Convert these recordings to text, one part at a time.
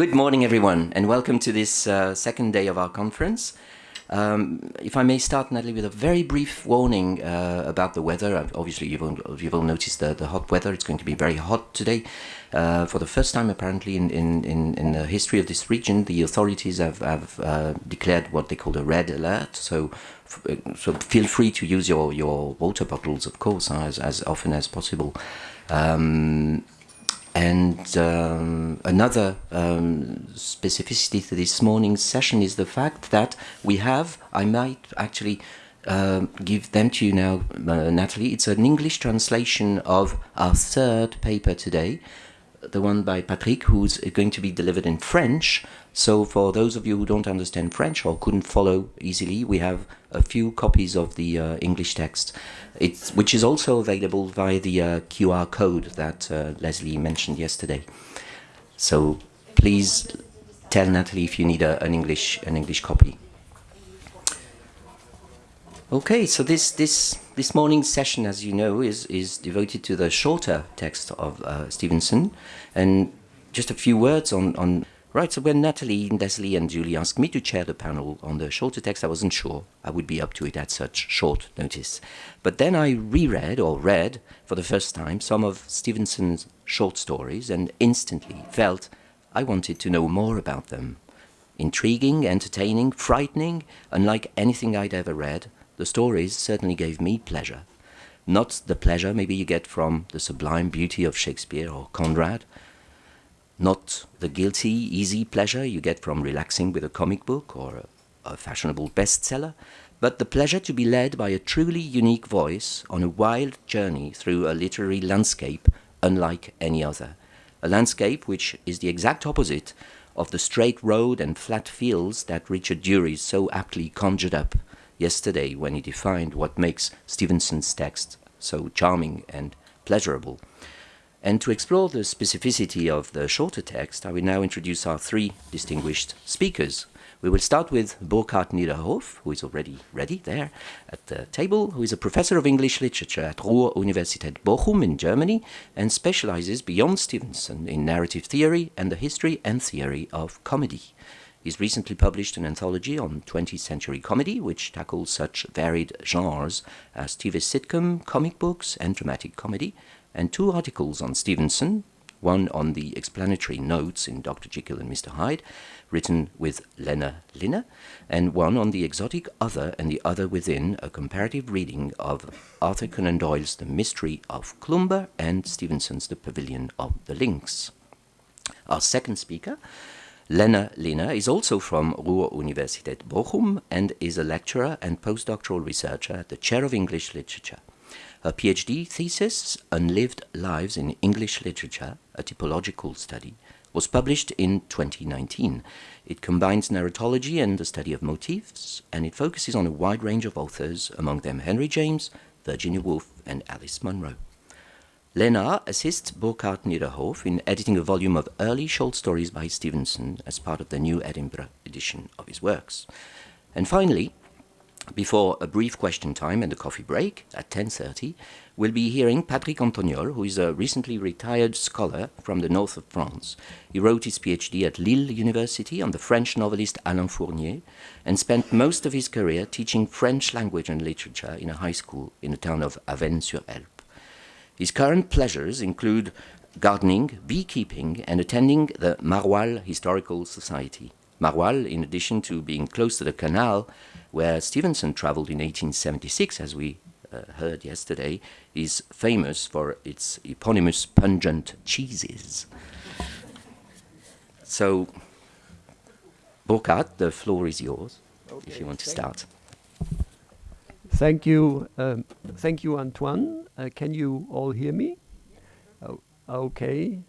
Good morning, everyone, and welcome to this uh, second day of our conference. Um, if I may start, Natalie, with a very brief warning uh, about the weather. Uh, obviously, you've all, you've all noticed the, the hot weather. It's going to be very hot today. Uh, for the first time, apparently, in, in, in, in, the history of this region, the authorities have, have uh, declared what they call a red alert. So, uh, so feel free to use your, your water bottles, of course, as, as often as possible. Um, and um, another um, specificity to this morning's session is the fact that we have, I might actually uh, give them to you now, uh, Natalie. It's an English translation of our third paper today, the one by Patrick, who's going to be delivered in French. So for those of you who don't understand French or couldn't follow easily, we have a few copies of the uh, English text, it's, which is also available via the uh, QR code that uh, Leslie mentioned yesterday. So please tell Natalie if you need a, an English an English copy. Okay, so this this this morning's session, as you know, is is devoted to the shorter text of uh, Stevenson, and just a few words on on. Right, so when Natalie, Leslie, and Julie asked me to chair the panel on the shorter text, I wasn't sure I would be up to it at such short notice. But then I reread or read for the first time some of Stevenson's short stories and instantly felt I wanted to know more about them. Intriguing, entertaining, frightening, unlike anything I'd ever read, the stories certainly gave me pleasure. Not the pleasure maybe you get from the sublime beauty of Shakespeare or Conrad, not the guilty, easy pleasure you get from relaxing with a comic book or a, a fashionable bestseller, but the pleasure to be led by a truly unique voice on a wild journey through a literary landscape unlike any other. A landscape which is the exact opposite of the straight road and flat fields that Richard Dury so aptly conjured up yesterday when he defined what makes Stevenson's text so charming and pleasurable. And to explore the specificity of the shorter text, I will now introduce our three distinguished speakers. We will start with Burkhard Niederhoff, who is already ready there at the table, who is a professor of English literature at Ruhr-Universität Bochum in Germany and specializes beyond Stevenson in narrative theory and the history and theory of comedy. He's recently published an anthology on 20th century comedy, which tackles such varied genres as TV sitcom, comic books, and dramatic comedy, and two articles on Stevenson, one on the explanatory notes in Dr. Jekyll and Mr. Hyde, written with Lena Linne, and one on the exotic other and the other within, a comparative reading of Arthur Conan Doyle's The Mystery of Cloomber and Stevenson's The Pavilion of the Links. Our second speaker Lena Linne is also from Ruhr-Universität Bochum and is a lecturer and postdoctoral researcher at the Chair of English Literature. Her PhD thesis, Unlived Lives in English Literature, a typological study, was published in 2019. It combines narratology and the study of motifs, and it focuses on a wide range of authors, among them Henry James, Virginia Woolf, and Alice Munro. Lena assists Burkhard Niederhoff in editing a volume of early short stories by Stevenson as part of the new Edinburgh edition of his works. And finally, before a brief question time and a coffee break at 10.30, we'll be hearing Patrick Antoniol, who is a recently retired scholar from the north of France. He wrote his PhD at Lille University on the French novelist Alain Fournier and spent most of his career teaching French language and literature in a high school in the town of Avesnes-sur-Helpe. His current pleasures include gardening, beekeeping, and attending the Maroilles Historical Society. Maroilles, in addition to being close to the canal where Stevenson traveled in 1876, as we uh, heard yesterday, is famous for its eponymous pungent cheeses. So, Burkhard, the floor is yours, okay, if you want to start. Thank you, um, thank you, Antoine. Uh, can you all hear me? Oh, okay.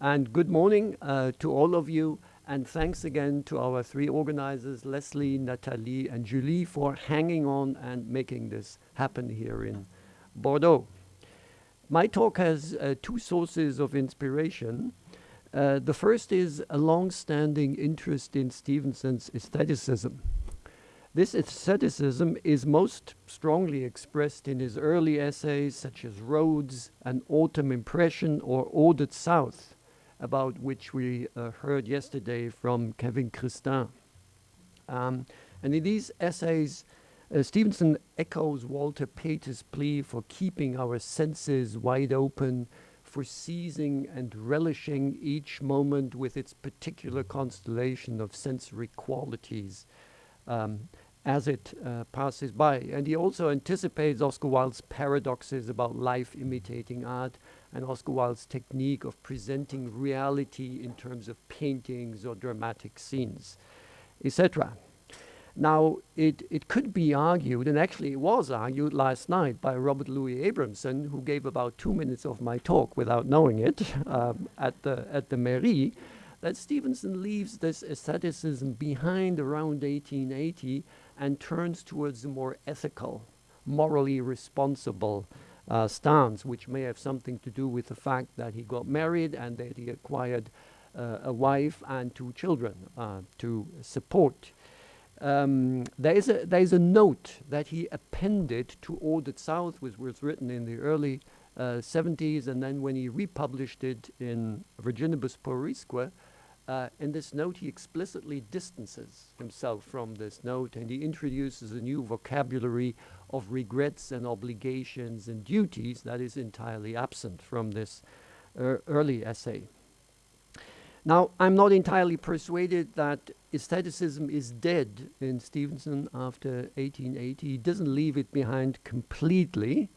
And good morning uh, to all of you. And thanks again to our three organizers, Leslie, Nathalie, and Julie, for hanging on and making this happen here in Bordeaux. My talk has uh, two sources of inspiration. Uh, the first is a long-standing interest in Stevenson's aestheticism. This aestheticism is most strongly expressed in his early essays such as Roads, An Autumn Impression or Ordered South, about which we uh, heard yesterday from Kevin Christin. Um, and in these essays, uh, Stevenson echoes Walter Pater's plea for keeping our senses wide open, for seizing and relishing each moment with its particular constellation of sensory qualities um, as it uh, passes by. And he also anticipates Oscar Wilde's paradoxes about life imitating art and Oscar Wilde's technique of presenting reality in terms of paintings or dramatic scenes, etc. Now, it, it could be argued, and actually it was argued last night by Robert Louis Abrahamson, who gave about two minutes of my talk without knowing it um, at, the, at the Mairie, that Stevenson leaves this aestheticism behind around 1880 and turns towards a more ethical, morally responsible uh, stance, which may have something to do with the fact that he got married and that he acquired uh, a wife and two children uh, to support. Um, there, is a, there is a note that he appended to Ordered South, which was written in the early uh, 70s, and then when he republished it in Virginibus Puerisque, uh, in this note he explicitly distances himself from this note and he introduces a new vocabulary of regrets and obligations and duties that is entirely absent from this uh, early essay. Now, I'm not entirely persuaded that aestheticism is dead in Stevenson after 1880. He doesn't leave it behind completely.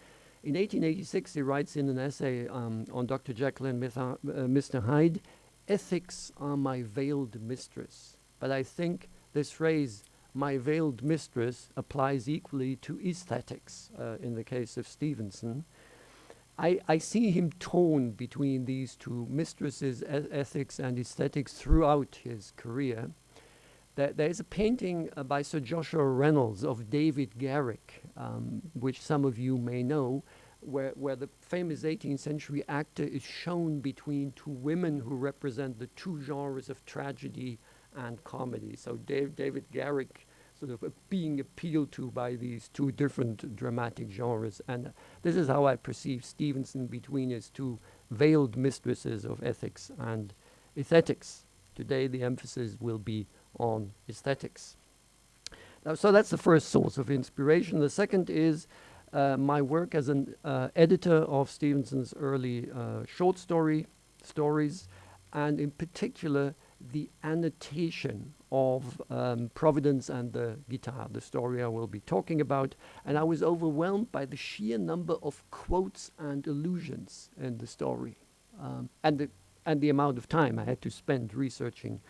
In 1886, he writes in an essay um, on Dr. Jekyll and Mr. Hyde, ethics are my veiled mistress. But I think this phrase, my veiled mistress, applies equally to aesthetics uh, in the case of Stevenson. I, I see him torn between these two mistresses, e ethics and aesthetics, throughout his career. There, there's a painting uh, by Sir Joshua Reynolds of David Garrick, um, which some of you may know, where, where the famous 18th century actor is shown between two women who represent the two genres of tragedy and comedy. So Dave, David Garrick sort of being appealed to by these two different dramatic genres. And this is how I perceive Stevenson between his two veiled mistresses of ethics and aesthetics. Today the emphasis will be on aesthetics. So that's the first source of inspiration. The second is uh, my work as an uh, editor of Stevenson's early uh, short story stories, and in particular the annotation of um, Providence and the guitar, the story I will be talking about. And I was overwhelmed by the sheer number of quotes and allusions in the story um, and, the, and the amount of time I had to spend researching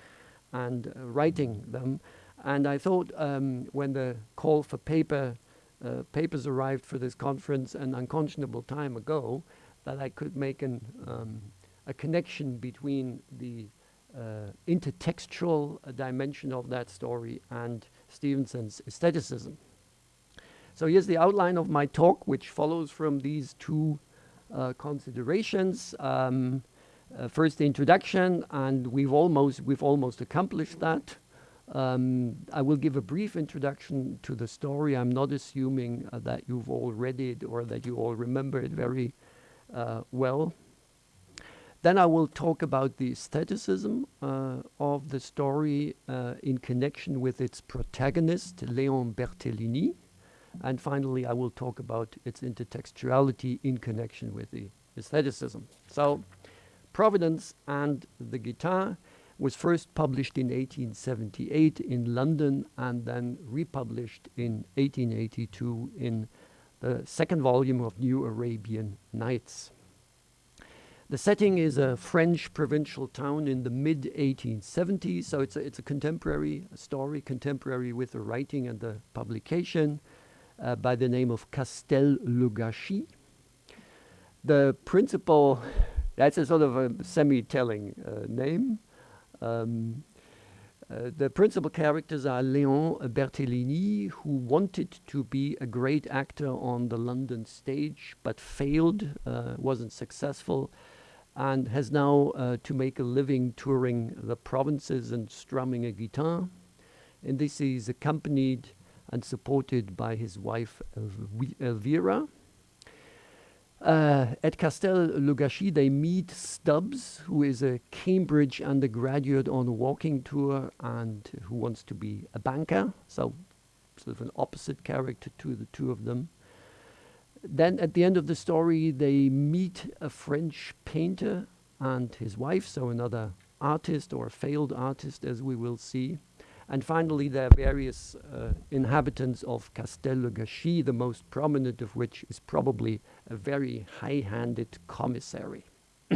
and uh, writing them. And I thought um, when the call for paper uh, papers arrived for this conference an unconscionable time ago that I could make an, um, a connection between the uh, intertextual dimension of that story and Stevenson's aestheticism. So here's the outline of my talk, which follows from these two uh, considerations. Um, uh, first, the introduction, and we've almost we've almost accomplished that. Um, I will give a brief introduction to the story. I'm not assuming uh, that you've all read it or that you all remember it very uh, well. Then I will talk about the aestheticism uh, of the story uh, in connection with its protagonist, Léon Berthelini. And finally, I will talk about its intertextuality in connection with the aestheticism. So, Providence and the Guitar was first published in 1878 in London and then republished in 1882 in the second volume of New Arabian Nights. The setting is a French provincial town in the mid 1870s, so it's a, it's a contemporary story, contemporary with the writing and the publication uh, by the name of Castel le Gâchis. The principal, that's a sort of a semi telling uh, name. Um, uh, the principal characters are Léon Berthelini, who wanted to be a great actor on the London stage but failed, uh, wasn't successful, and has now uh, to make a living touring the provinces and strumming a guitar. And this, is accompanied and supported by his wife Elvira. Uh, at Castel Le Gâchis, they meet Stubbs, who is a Cambridge undergraduate on a walking tour and who wants to be a banker. So, sort of an opposite character to the two of them. Then, at the end of the story, they meet a French painter and his wife, so another artist or failed artist, as we will see. And finally, there are various uh, inhabitants of Castel le the most prominent of which is probably a very high handed commissary,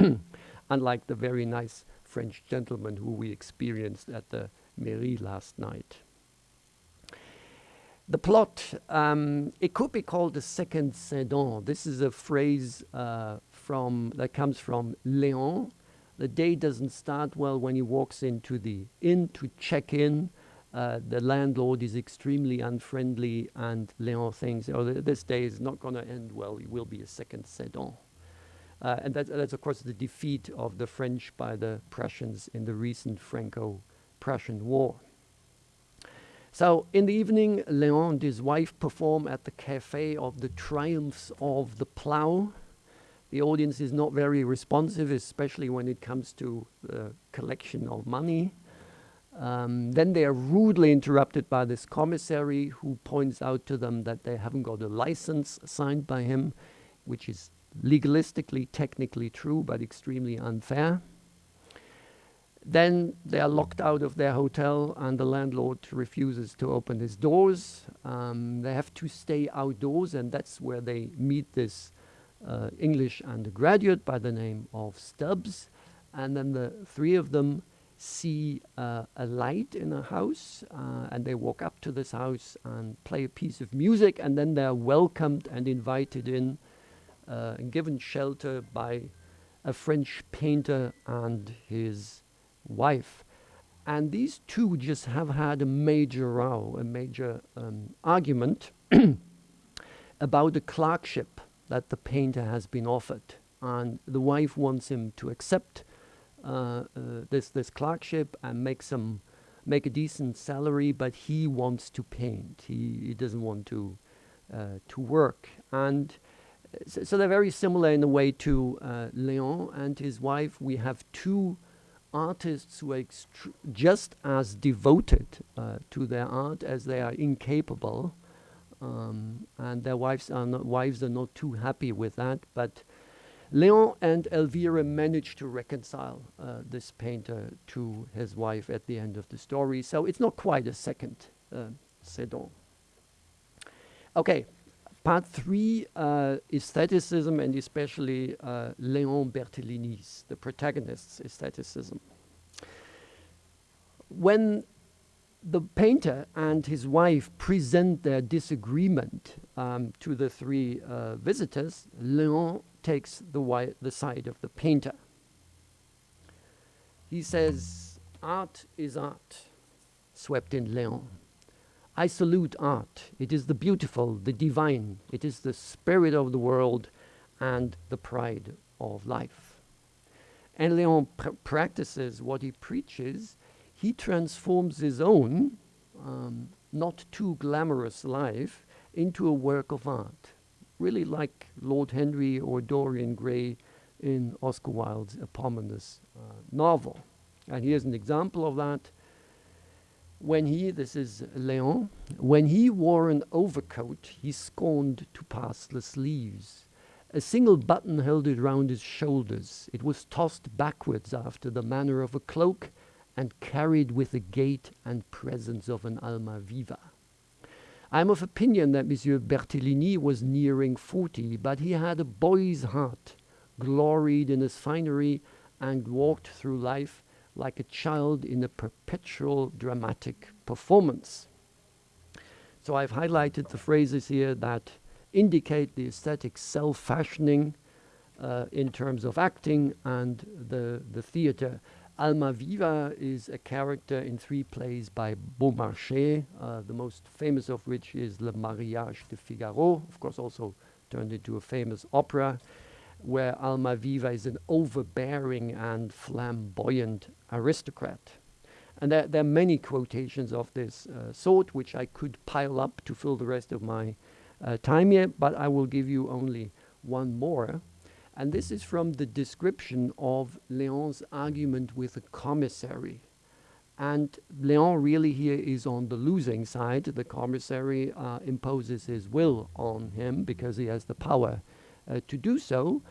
unlike the very nice French gentleman who we experienced at the mairie last night. The plot, um, it could be called the second Sedan. This is a phrase uh, from that comes from Léon. The day doesn't start well when he walks into the inn to check in uh, the landlord is extremely unfriendly, and Léon thinks, oh, th this day is not going to end well. It will be a second Sedan. Uh, and that's, that's, of course, the defeat of the French by the Prussians in the recent Franco Prussian War. So, in the evening, Léon and his wife perform at the cafe of the Triumphs of the Plough. The audience is not very responsive, especially when it comes to the collection of money. Um, then they are rudely interrupted by this commissary who points out to them that they haven't got a license signed by him, which is legalistically, technically true, but extremely unfair. Then they are locked out of their hotel, and the landlord refuses to open his doors. Um, they have to stay outdoors, and that's where they meet this uh, English undergraduate by the name of Stubbs. And then the three of them see uh, a light in a house uh, and they walk up to this house and play a piece of music and then they're welcomed and invited in uh, and given shelter by a French painter and his wife. And these two just have had a major row, a major um, argument about the clerkship that the painter has been offered. And the wife wants him to accept this this clerkship and make some make a decent salary, but he wants to paint. He, he doesn't want to uh, to work, and so, so, they're very similar in a way to uh, Léon and his wife. We have two artists who are just as devoted uh, to their art as they are incapable, um, and their wives are not wives are not too happy with that, but Leon and Elvira manage to reconcile uh, this painter to his wife at the end of the story. So it's not quite a second uh, Sedan. Okay, part three uh, aestheticism and especially uh, Leon Berthelini's, the protagonist's aestheticism. When the painter and his wife present their disagreement um, to the three uh, visitors, Leon takes the, the side of the painter. He says, Art is art, swept in Leon. I salute art. It is the beautiful, the divine. It is the spirit of the world and the pride of life. And Leon pr practices what he preaches. He transforms his own, um, not too glamorous life into a work of art really like Lord Henry or Dorian Gray in Oscar Wilde's eponymous uh, novel. And here's an example of that. When he, this is Léon, when he wore an overcoat, he scorned to pass the sleeves. A single button held it round his shoulders. It was tossed backwards after the manner of a cloak and carried with the gait and presence of an Almaviva. I'm of opinion that Monsieur Berthelini was nearing 40, but he had a boy's heart, gloried in his finery, and walked through life like a child in a perpetual dramatic performance. So I've highlighted the phrases here that indicate the aesthetic self-fashioning uh, in terms of acting and the, the theater. Almaviva is a character in three plays by Beaumarchais, uh, the most famous of which is Le Mariage de Figaro, of course also turned into a famous opera, where Almaviva is an overbearing and flamboyant aristocrat. And there, there, are many quotations of this uh, sort, which I could pile up to fill the rest of my uh, time here, but I will give you only one more. And this is from the description of Léon's argument with the commissary. And Léon really here is on the losing side. The commissary uh, imposes his will on him because he has the power uh, to do so.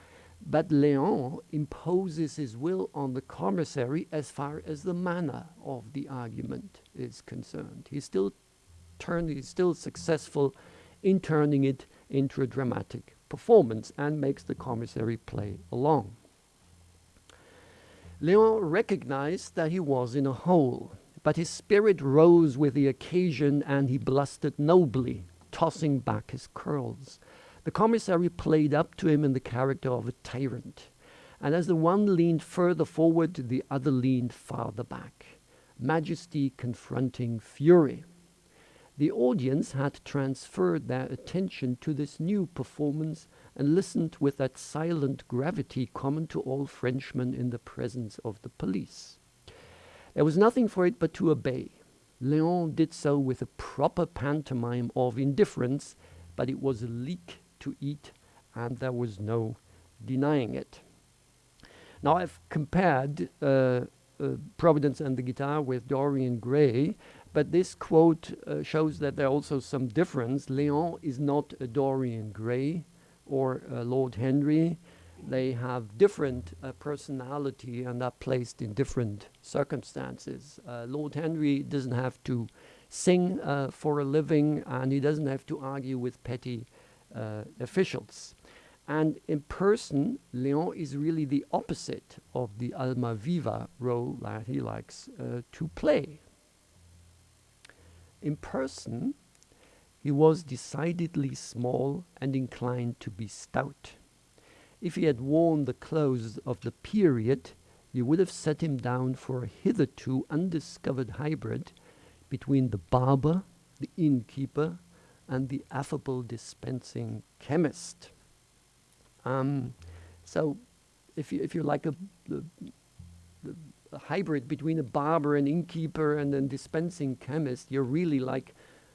But Léon imposes his will on the commissary as far as the manner of the argument is concerned. He's still turned, he's still successful in turning it into a dramatic performance and makes the commissary play along. Léon recognized that he was in a hole, but his spirit rose with the occasion and he blustered nobly, tossing back his curls. The commissary played up to him in the character of a tyrant, and as the one leaned further forward, the other leaned farther back, majesty confronting fury. The audience had transferred their attention to this new performance and listened with that silent gravity common to all Frenchmen in the presence of the police. There was nothing for it but to obey. Léon did so with a proper pantomime of indifference, but it was a leek to eat, and there was no denying it. Now, I've compared uh, uh, Providence and the guitar with Dorian Gray, but this quote uh, shows that there are also some difference. Léon is not a Dorian Gray or uh, Lord Henry. They have different uh, personality and are placed in different circumstances. Uh, Lord Henry doesn't have to sing uh, for a living and he doesn't have to argue with petty uh, officials. And in person, Léon is really the opposite of the Almaviva role that he likes to play. In person, he was decidedly small and inclined to be stout. If he had worn the clothes of the period, you would have set him down for a hitherto undiscovered hybrid between the barber, the innkeeper, and the affable dispensing chemist. Um, so, if you, if you like a, a hybrid between a barber, an innkeeper, and a dispensing chemist, you're really like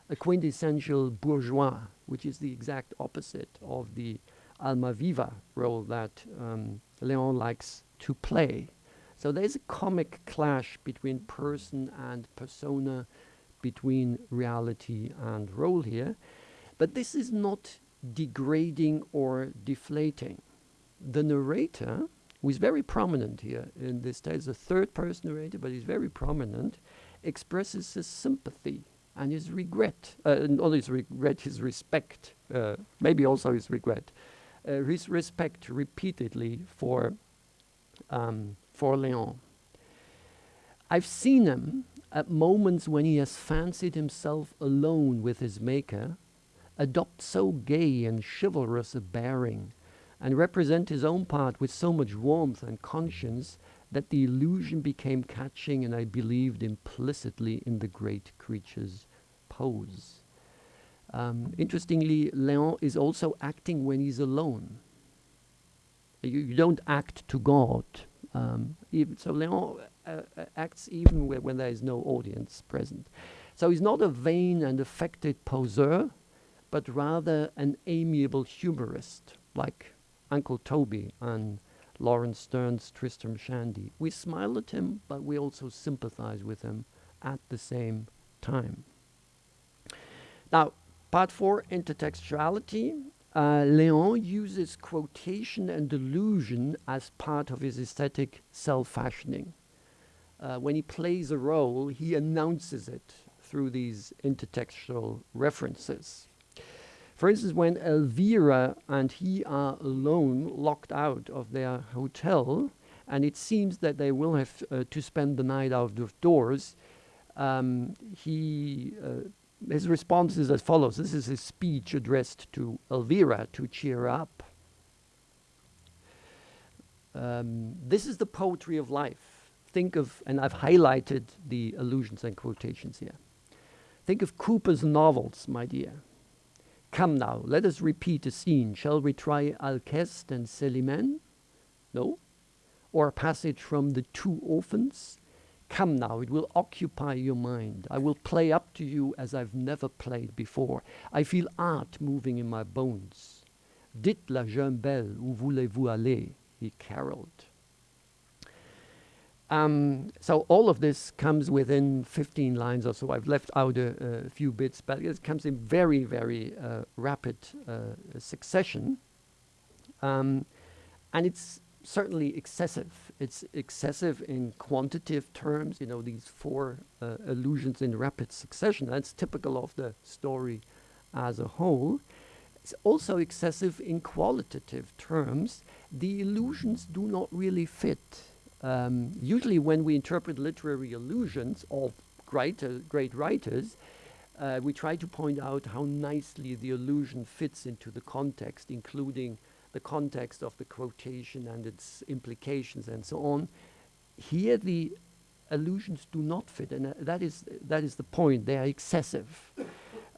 a quintessential bourgeois, which is the exact opposite of the Almaviva role that um, Léon likes to play. So there's a comic clash between person and persona, between reality and role here. But this is not degrading or deflating. The narrator who is very prominent here in this tale, a third person narrator, but he's very prominent, expresses his sympathy and his regret, uh, not his regret, his respect, uh, maybe also his regret, uh, his respect repeatedly for, um, for Léon. I've seen him at moments when he has fancied himself alone with his maker, adopt so gay and chivalrous a bearing and represent his own part with so much warmth and conscience that the illusion became catching and I believed implicitly in the great creature's pose. Um, interestingly, Léon is also acting when he's alone. You, you don't act to God. Um, so Léon uh, uh, acts even when, when there is no audience present. So he's not a vain and affected poseur, but rather an amiable humorist, like Uncle Toby and Laurence Sterne's Tristram Shandy. We smile at him, but we also sympathize with him at the same time. Now, part four, intertextuality. Uh, Léon uses quotation and allusion as part of his aesthetic self-fashioning. Uh, when he plays a role, he announces it through these intertextual references. For instance, when Elvira and he are alone, locked out of their hotel, and it seems that they will have uh, to spend the night out of doors, um, he, uh, his response is as follows. This is his speech addressed to Elvira to cheer up. Um, this is the poetry of life. Think of, and I've highlighted the allusions and quotations here. Think of Cooper's novels, my dear. Come now, let us repeat a scene. Shall we try Alceste and Célimène? No? Or a passage from The Two Orphans? Come now, it will occupy your mind. I will play up to you as I've never played before. I feel art moving in my bones. Dites la jeune belle, où voulez-vous aller? He caroled. Um, so all of this comes within 15 lines or so. I've left out a, a few bits, but it comes in very, very uh, rapid uh, succession. Um, and it's certainly excessive. It's excessive in quantitative terms, you know, these four uh, allusions in rapid succession. That's typical of the story as a whole. It's also excessive in qualitative terms. The illusions do not really fit um, usually when we interpret literary allusions of great, uh, great writers, uh, we try to point out how nicely the allusion fits into the context, including the context of the quotation and its implications and so on. Here the allusions do not fit, and uh, that, is, that is the point. They are excessive.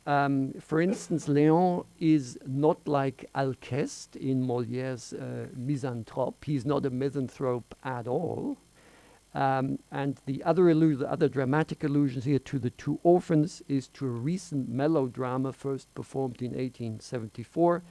Um, for instance, Léon is not like Alceste in Moliere's uh, Misanthrope. He's not a misanthrope at all. Um, and the other, the other dramatic allusions here to the two orphans is to a recent melodrama first performed in 1874,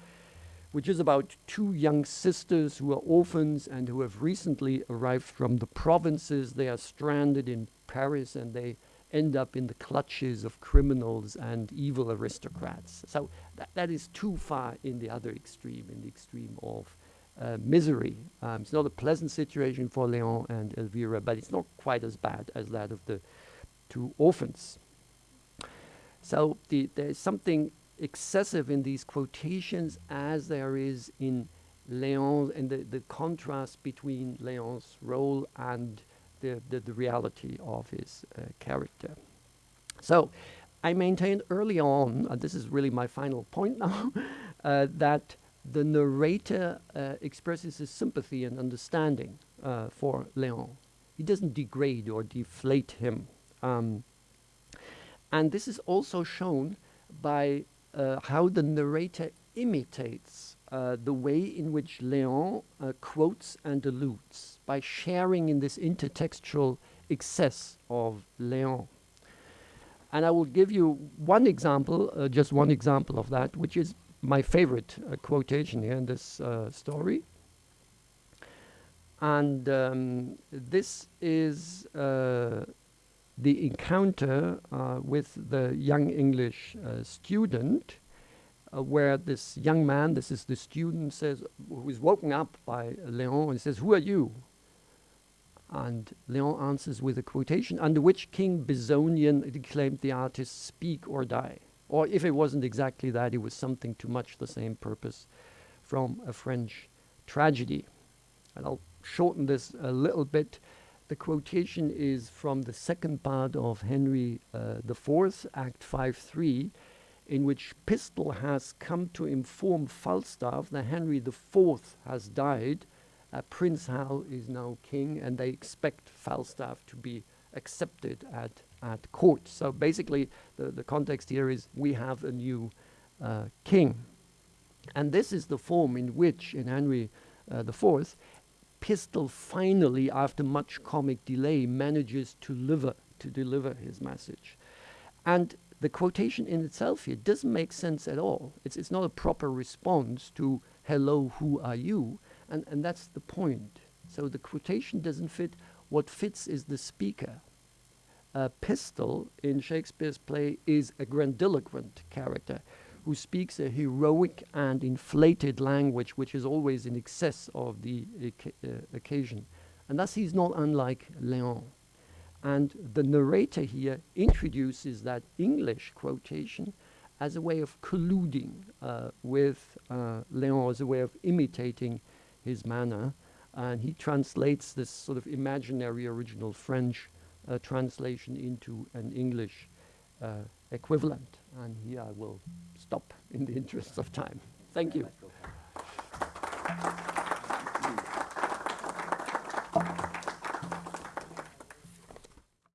which is about two young sisters who are orphans and who have recently arrived from the provinces. They are stranded in Paris and they end up in the clutches of criminals and evil aristocrats. So that, is too far in the other extreme, in the extreme of uh, misery. Um, it's not a pleasant situation for Leon and Elvira, but it's not quite as bad as that of the two orphans. So the, there is something excessive in these quotations as there is in Leon and the, the contrast between Leon's role and the, the, the reality of his uh, character. So I maintained early on, and this is really my final point now, uh, that the narrator uh, expresses his sympathy and understanding uh, for Leon. He doesn't degrade or deflate him. Um, and this is also shown by uh, how the narrator imitates uh, the way in which Léon uh, quotes and alludes by sharing in this intertextual excess of Léon. And I will give you one example, uh, just one example of that, which is my favorite uh, quotation here in this uh, story. And um, this is the encounter with the young English student uh, where this young man, this is the student, says, who is woken up by Leon and says, Who are you? And Leon answers with a quotation, under which King Bezonian declaimed the artist, Speak or die. Or if it wasn't exactly that, it was something to much the same purpose from a French tragedy. And I'll shorten this a little bit. The quotation is from the second part of Henry uh, IV, Act 5 3 in which Pistol has come to inform Falstaff that Henry IV has died, uh, Prince Hal is now king, and they expect Falstaff to be accepted at, at court. So basically, the, the context here is we have a new uh, king. And this is the form in which, in Henry uh, IV, Pistol finally, after much comic delay, manages to deliver, to deliver his message. And the quotation in itself here doesn't make sense at all. It's, it's not a proper response to, hello, who are you? And, and that's the point. So the quotation doesn't fit. What fits is the speaker. A Pistol in Shakespeare's play is a grandiloquent character who speaks a heroic and inflated language which is always in excess of the uh, occasion. And thus he's not unlike Leon. And the narrator here introduces that English quotation as a way of colluding uh, with uh, Leon, as a way of imitating his manner. And he translates this sort of imaginary original French uh, translation into an English uh, equivalent. And here I will stop in the interest of time. Thank you.